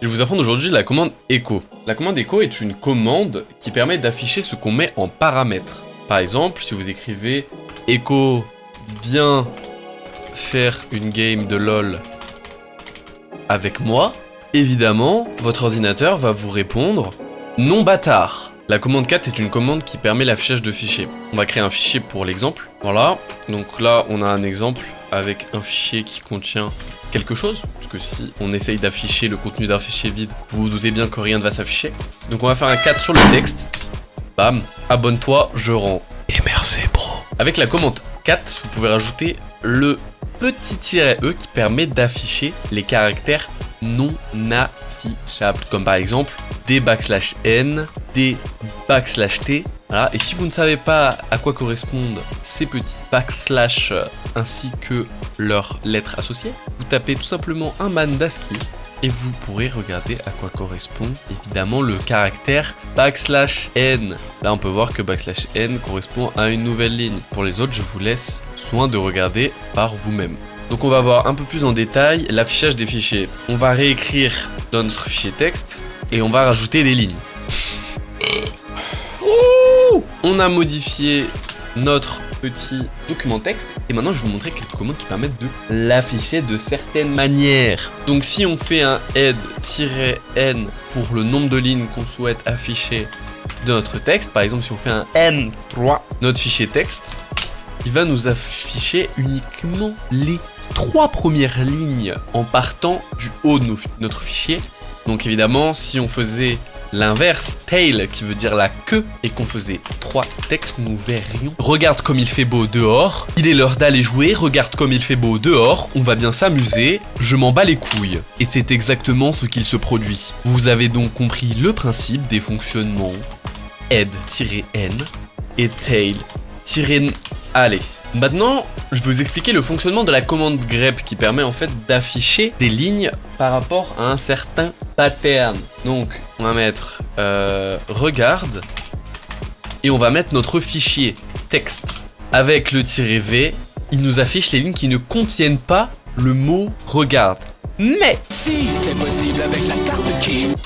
Je vais vous apprendre aujourd'hui la commande echo. La commande echo est une commande qui permet d'afficher ce qu'on met en paramètres. Par exemple, si vous écrivez echo viens faire une game de LOL avec moi, évidemment, votre ordinateur va vous répondre non bâtard. La commande 4 est une commande qui permet l'affichage de fichiers. On va créer un fichier pour l'exemple. Voilà, donc là on a un exemple avec un fichier qui contient quelque chose, parce que si on essaye d'afficher le contenu d'un fichier vide, vous vous doutez bien que rien ne va s'afficher. Donc on va faire un 4 sur le texte. Bam, abonne-toi, je rends. Et merci bro. Avec la commande 4, vous pouvez rajouter le petit tiret E qui permet d'afficher les caractères non affichables, comme par exemple des backslash n, des backslash t, voilà, et si vous ne savez pas à quoi correspondent ces petits backslash euh, ainsi que leurs lettres associées, tapez tout simplement un man d'ASCII et vous pourrez regarder à quoi correspond évidemment le caractère backslash n. Là on peut voir que backslash n correspond à une nouvelle ligne. Pour les autres je vous laisse soin de regarder par vous-même. Donc on va voir un peu plus en détail l'affichage des fichiers. On va réécrire dans notre fichier texte et on va rajouter des lignes. On a modifié notre petit document texte et maintenant je vais vous montrer quelques commandes qui permettent de l'afficher de certaines manières. Donc si on fait un head-n pour le nombre de lignes qu'on souhaite afficher de notre texte, par exemple si on fait un n3, notre fichier texte, il va nous afficher uniquement les trois premières lignes en partant du haut de notre fichier. Donc évidemment, si on faisait L'inverse, tail, qui veut dire la queue, et qu'on faisait trois textes, nous verrions. Regarde comme il fait beau dehors, il est l'heure d'aller jouer, regarde comme il fait beau dehors, on va bien s'amuser, je m'en bats les couilles. Et c'est exactement ce qu'il se produit. Vous avez donc compris le principe des fonctionnements head-n et tail-n. Allez, Maintenant, je vais vous expliquer le fonctionnement de la commande grep qui permet en fait d'afficher des lignes par rapport à un certain pattern. Donc, on va mettre euh, regarde et on va mettre notre fichier texte. Avec le V, il nous affiche les lignes qui ne contiennent pas le mot regarde. Mais si c'est possible avec la carte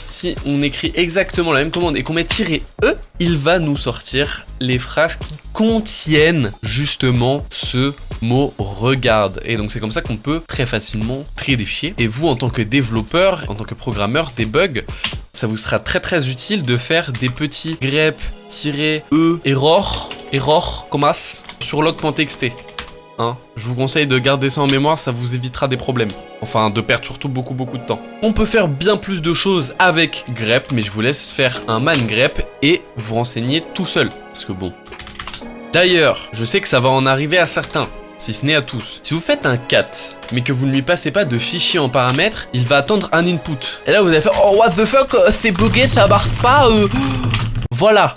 si on écrit exactement la même commande et qu'on met "-e", il va nous sortir les phrases qui contiennent justement ce mot regarde. Et donc c'est comme ça qu'on peut très facilement trier des fichiers. Et vous en tant que développeur, en tant que programmeur, debug, ça vous sera très très utile de faire des petits grep-e error, error, commas sur log.txt. Hein. Je vous conseille de garder ça en mémoire, ça vous évitera des problèmes. Enfin, de perdre surtout beaucoup beaucoup de temps. On peut faire bien plus de choses avec grep, mais je vous laisse faire un man grep et vous renseigner tout seul. Parce que bon... D'ailleurs, je sais que ça va en arriver à certains si ce n'est à tous. Si vous faites un cat, mais que vous ne lui passez pas de fichier en paramètres, il va attendre un input. Et là, vous allez faire « Oh, what the fuck, euh, c'est bugué, ça marche pas euh. Voilà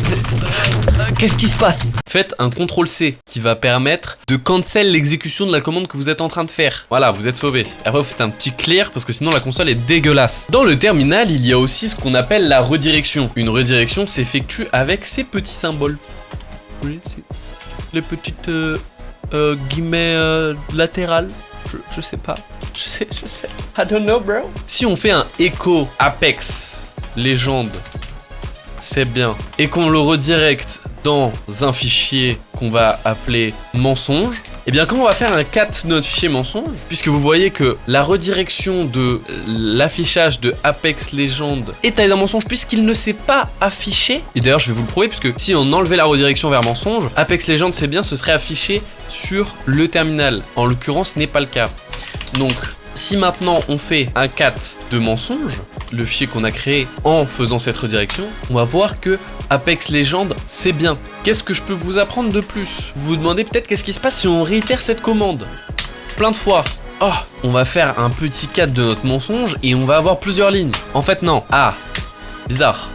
Qu'est-ce qui se passe? Faites un CTRL-C qui va permettre de cancel l'exécution de la commande que vous êtes en train de faire. Voilà, vous êtes sauvé. Après, vous faites un petit clear parce que sinon la console est dégueulasse. Dans le terminal, il y a aussi ce qu'on appelle la redirection. Une redirection s'effectue avec ces petits symboles. Les petites euh, euh, guillemets euh, latérales. Je, je sais pas. Je sais, je sais. I don't know, bro. Si on fait un echo Apex légende c'est bien, et qu'on le redirecte dans un fichier qu'on va appeler mensonge, et eh bien quand on va faire un cat de notre fichier mensonge, puisque vous voyez que la redirection de l'affichage de Apex Legends est allé dans mensonge puisqu'il ne s'est pas affiché, et d'ailleurs je vais vous le prouver puisque si on enlevait la redirection vers mensonge, Apex Legends c'est bien, ce serait affiché sur le terminal. En l'occurrence ce n'est pas le cas. Donc si maintenant on fait un cat de mensonge, le fichier qu'on a créé en faisant cette redirection, on va voir que Apex Legends, c'est bien. Qu'est-ce que je peux vous apprendre de plus? Vous vous demandez peut-être qu'est-ce qui se passe si on réitère cette commande Plein de fois. Oh, on va faire un petit cat de notre mensonge et on va avoir plusieurs lignes. En fait, non. Ah, bizarre.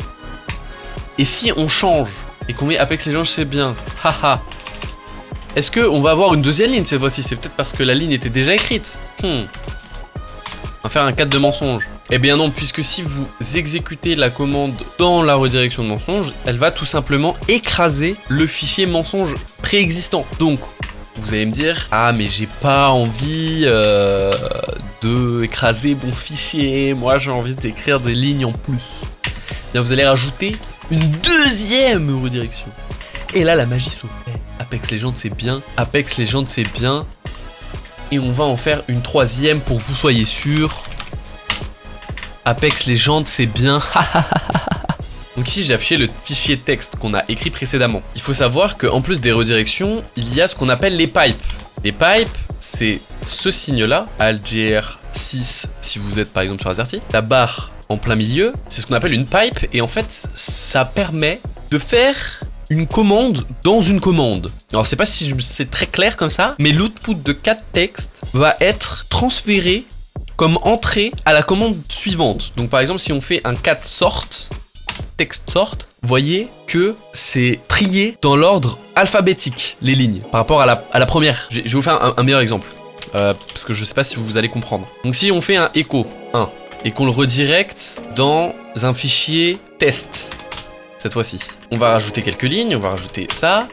Et si on change et qu'on met Apex Legends, c'est bien. Haha. Est-ce qu'on va avoir une deuxième ligne cette fois-ci? C'est peut-être parce que la ligne était déjà écrite. Hmm. On va faire un cadre de mensonge. Eh bien non, puisque si vous exécutez la commande dans la redirection de mensonge, elle va tout simplement écraser le fichier mensonge préexistant. Donc, vous allez me dire Ah, mais j'ai pas envie euh, de écraser mon fichier. Moi, j'ai envie d'écrire des lignes en plus. Bien, vous allez rajouter une deuxième redirection. Et là, la magie s'opère. Apex Legends, c'est bien. Apex Legends, c'est bien. Et on va en faire une troisième pour que vous soyez sûr. Apex Legends, c'est bien. Donc ici j'ai affiché le fichier texte qu'on a écrit précédemment. Il faut savoir qu'en plus des redirections, il y a ce qu'on appelle les pipes. Les pipes, c'est ce signe-là, ALGR6 si vous êtes par exemple sur Azerty. La barre en plein milieu, c'est ce qu'on appelle une pipe et en fait ça permet de faire une commande dans une commande. Alors c'est pas si c'est très clair comme ça, mais l'output de 4 textes va être transféré comme entrée à la commande suivante. Donc par exemple si on fait un 4 sort, texte sort, voyez que c'est trié dans l'ordre alphabétique, les lignes, par rapport à la, première. Je vais vous faire un, meilleur exemple, euh, parce que je sais pas si vous allez comprendre. Donc si on fait un echo 1, et qu'on le redirecte dans un fichier test, cette fois-ci. On va rajouter quelques lignes, on va rajouter ça,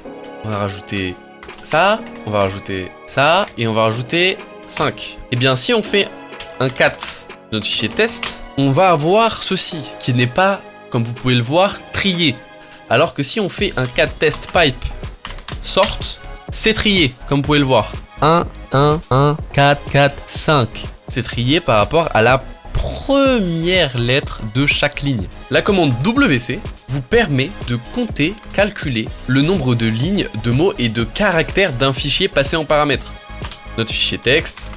on va rajouter ça, on va rajouter ça, et on va rajouter 5. Et eh bien si on fait un 4 de notre fichier test, on va avoir ceci, qui n'est pas comme vous pouvez le voir, trié. Alors que si on fait un 4 test pipe sort, c'est trié, comme vous pouvez le voir. 1, 1, 1, 4, 4, 5. C'est trié par rapport à la première lettre de chaque ligne. La commande WC vous permet de compter, calculer le nombre de lignes, de mots et de caractères d'un fichier passé en paramètres. Notre fichier texte,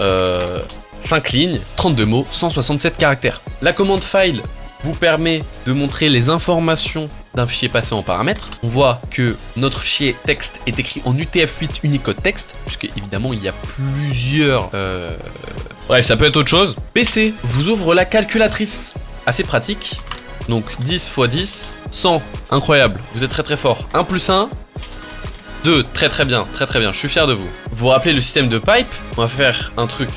euh, 5 lignes, 32 mots, 167 caractères. La commande file vous permet de montrer les informations d'un fichier passé en paramètres. On voit que notre fichier texte est écrit en UTF-8 Unicode texte, puisque évidemment il y a plusieurs... Euh... Bref, ça peut être autre chose. PC vous ouvre la calculatrice. Assez pratique. Donc 10 x 10, 100. Incroyable, vous êtes très très fort. 1 plus 1, 2. Très très bien, très très bien, je suis fier de vous. Vous vous rappelez le système de pipe? On va faire un truc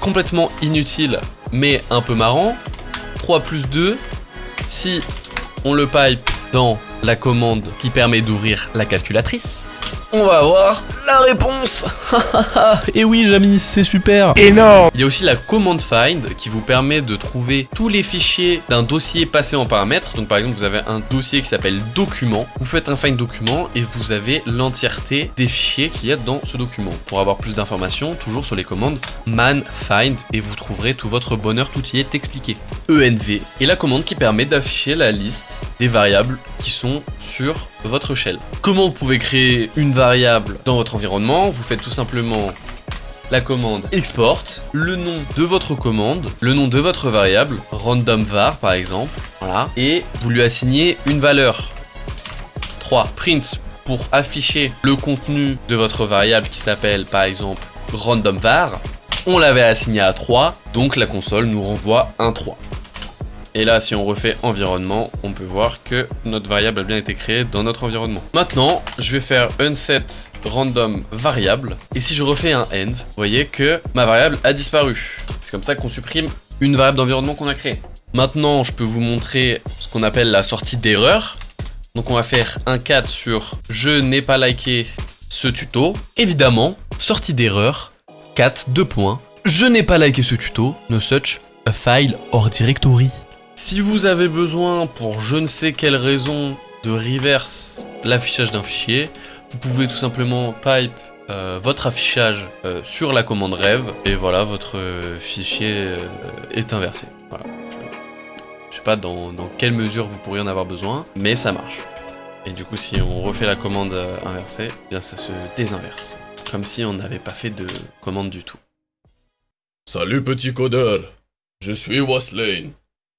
complètement inutile, mais un peu marrant. 3 plus 2, si on le pipe dans la commande qui permet d'ouvrir la calculatrice, on va avoir la réponse Et oui les amis, c'est super Énorme Il y a aussi la command find qui vous permet de trouver tous les fichiers d'un dossier passé en paramètres. Donc par exemple, vous avez un dossier qui s'appelle document. Vous faites un find document et vous avez l'entièreté des fichiers qu'il y a dans ce document. Pour avoir plus d'informations, toujours sur les commandes man find et vous trouverez tout votre bonheur, tout y est expliqué. ENV est la commande qui permet d'afficher la liste des variables qui sont sur votre shell. Comment vous pouvez créer une variable dans votre environnement? Vous faites tout simplement la commande export, le nom de votre commande, le nom de votre variable, random var par exemple, voilà, et vous lui assignez une valeur. 3. Print pour afficher le contenu de votre variable qui s'appelle par exemple random var. On l'avait assigné à 3, donc la console nous renvoie un 3. Et là, si on refait environnement, on peut voir que notre variable a bien été créée dans notre environnement. Maintenant, je vais faire unset random variable. Et si je refais un end, vous voyez que ma variable a disparu. C'est comme ça qu'on supprime une variable d'environnement qu'on a créée. Maintenant, je peux vous montrer ce qu'on appelle la sortie d'erreur. Donc on va faire un 4 sur je n'ai pas liké ce tuto. Évidemment, sortie d'erreur, 4, 2 points. Je n'ai pas liké ce tuto, no such a file or directory. Si vous avez besoin, pour je ne sais quelle raison, de reverse l'affichage d'un fichier, vous pouvez tout simplement pipe euh, votre affichage euh, sur la commande rev et voilà, votre euh, fichier est inversé. Voilà. Je sais pas dans, quelle mesure vous pourriez en avoir besoin, mais ça marche. Et du coup, si on refait la commande inversée, eh ça se désinverse. Comme si on n'avait pas fait de commande du tout. Salut petit codeur, je suis Waslane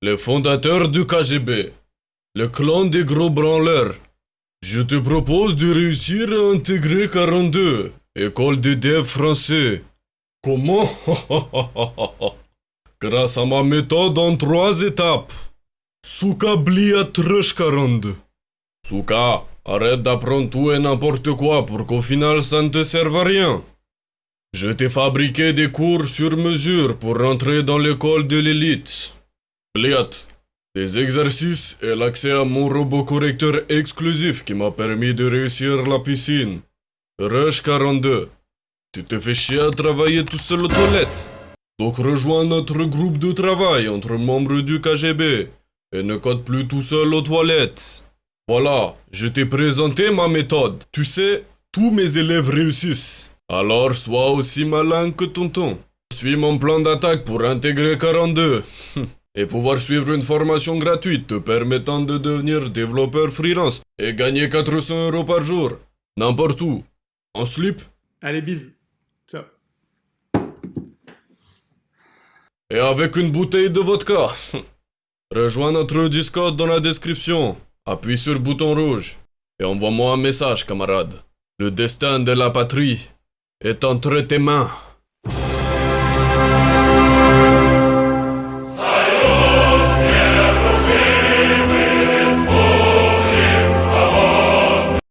le fondateur du KGB, le clan des gros branleurs. Je te propose de réussir à intégrer 42, école de dev français. Comment? Grâce à ma méthode en trois étapes. Souka blia 42. Souka, arrête d'apprendre tout et n'importe quoi pour qu'au final ça ne te serve à rien. Je t'ai fabriqué des cours sur mesure pour rentrer dans l'école de l'élite. Pliat, des exercices et l'accès à mon robot correcteur exclusif qui m'a permis de réussir la piscine. Rush 42. Tu te fais chier à travailler tout seul aux toilettes. Donc rejoins notre groupe de travail entre membres du KGB et ne code plus tout seul aux toilettes. Voilà, je t'ai présenté ma méthode. Tu sais, tous mes élèves réussissent. Alors sois aussi malin que tonton. Suis mon plan d'attaque pour intégrer 42 et pouvoir suivre une formation gratuite te permettant de devenir développeur freelance et gagner 400 euros par jour, n'importe où. En slip Allez, bise. Ciao. et avec une bouteille de vodka. Rejoins notre Discord dans la description. Appuie sur le bouton rouge et envoie-moi un message, camarade. Le destin de la patrie est entre tes mains.